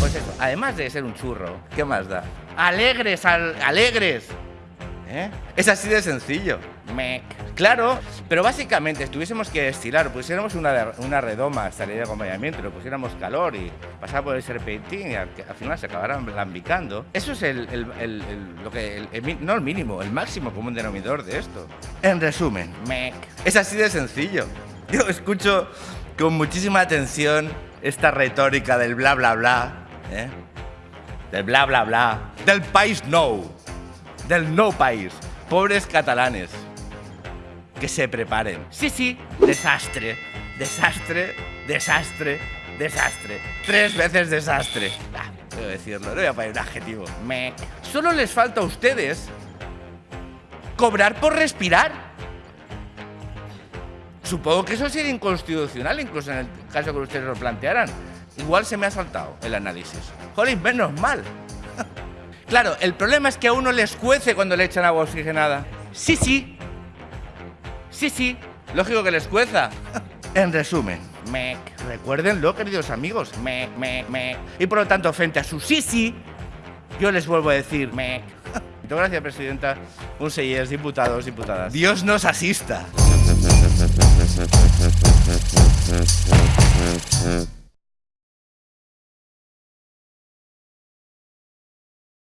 Pues eso, además de ser un churro, ¿qué más da? Alegres, al, alegres. ¿Eh? Es así de sencillo. Mec. Claro, pero básicamente, si tuviésemos que estirar, pusiéramos una, una redoma hasta de acompañamiento, le pusiéramos calor y pasar por el serpentín y al, final se acabaran lambicando. Eso es el, el- el- el- lo que, no el mínimo, el máximo común denominador de esto. En resumen, mec. Es así de sencillo. Yo escucho con muchísima atención esta retórica del bla bla bla, ¿eh? del bla bla bla, del país no, del no país, pobres catalanes, que se preparen. Sí, sí, desastre, desastre, desastre, desastre, tres veces desastre. Ah, debo decirlo, no voy a poner un adjetivo. Mec. Solo les falta a ustedes cobrar por respirar. Supongo que eso sería inconstitucional, incluso en el caso que ustedes lo plantearan. Igual se me ha saltado el análisis. Jolín, menos mal. Claro, el problema es que a uno les cuece cuando le echan agua oxigenada. Sí, sí. Sí, sí. Lógico que les cueza. En resumen, mec. Recuérdenlo, queridos amigos. Mec, mec, mec. Y por lo tanto, frente a su sí, sí, yo les vuelvo a decir mec. Muchas gracias, presidenta. Diputados, diputadas. Dios nos asista.